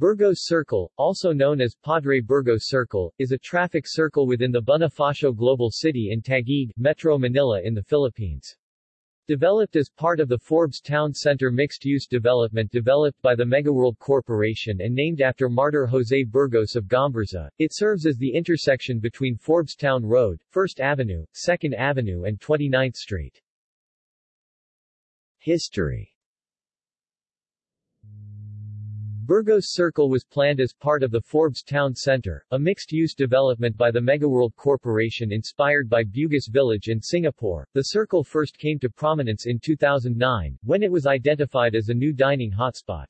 Burgos Circle, also known as Padre Burgos Circle, is a traffic circle within the Bonifacio Global City in Taguig, Metro Manila in the Philippines. Developed as part of the Forbes Town Center mixed-use development developed by the Megaworld Corporation and named after Martyr Jose Burgos of Gomburza, it serves as the intersection between Forbes Town Road, 1st Avenue, 2nd Avenue and 29th Street. History Burgos Circle was planned as part of the Forbes Town Center, a mixed-use development by the Megaworld Corporation inspired by Bugis Village in Singapore. The circle first came to prominence in 2009, when it was identified as a new dining hotspot.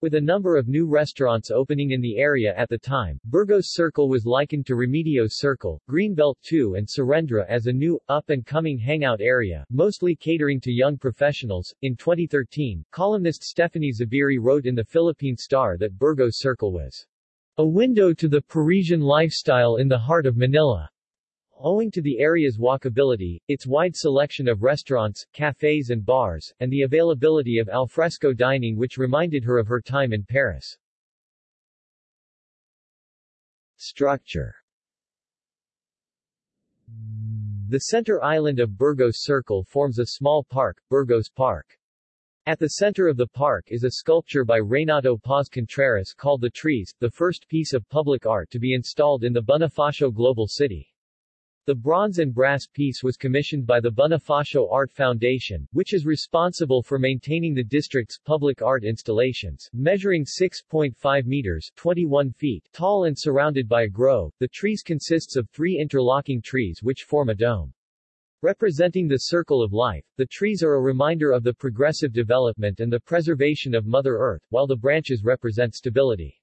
With a number of new restaurants opening in the area at the time, Burgos Circle was likened to Remedios Circle, Greenbelt 2 and Serendra as a new, up-and-coming hangout area, mostly catering to young professionals. In 2013, columnist Stephanie Zubiri wrote in the Philippine Star that Burgos Circle was a window to the Parisian lifestyle in the heart of Manila. Owing to the area's walkability, its wide selection of restaurants, cafes and bars, and the availability of alfresco dining which reminded her of her time in Paris. Structure The center island of Burgos Circle forms a small park, Burgos Park. At the center of the park is a sculpture by Reynato Paz Contreras called The Trees, the first piece of public art to be installed in the Bonifacio Global City. The bronze and brass piece was commissioned by the Bonifacio Art Foundation, which is responsible for maintaining the district's public art installations. Measuring 6.5 meters 21 feet tall and surrounded by a grove, the trees consists of three interlocking trees which form a dome. Representing the circle of life, the trees are a reminder of the progressive development and the preservation of Mother Earth, while the branches represent stability.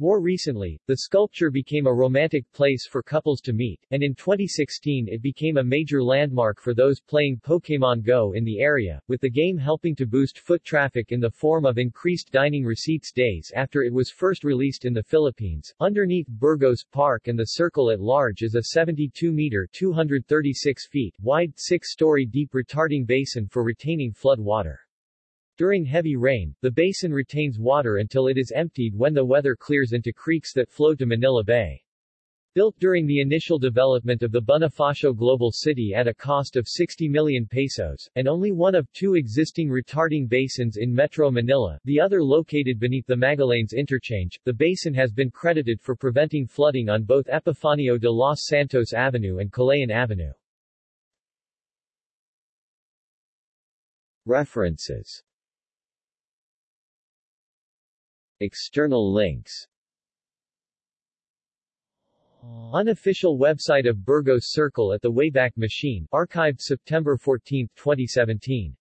More recently, the sculpture became a romantic place for couples to meet, and in 2016 it became a major landmark for those playing Pokémon Go in the area, with the game helping to boost foot traffic in the form of increased dining receipts days after it was first released in the Philippines. Underneath Burgos Park and the circle at large is a 72-meter 236 feet wide six-story deep retarding basin for retaining flood water. During heavy rain, the basin retains water until it is emptied when the weather clears into creeks that flow to Manila Bay. Built during the initial development of the Bonifacio Global City at a cost of 60 million pesos, and only one of two existing retarding basins in Metro Manila, the other located beneath the Magallanes interchange, the basin has been credited for preventing flooding on both Epifanio de los Santos Avenue and Kalayaan Avenue. References External links. Unofficial website of Burgos Circle at the Wayback Machine, archived September 14, 2017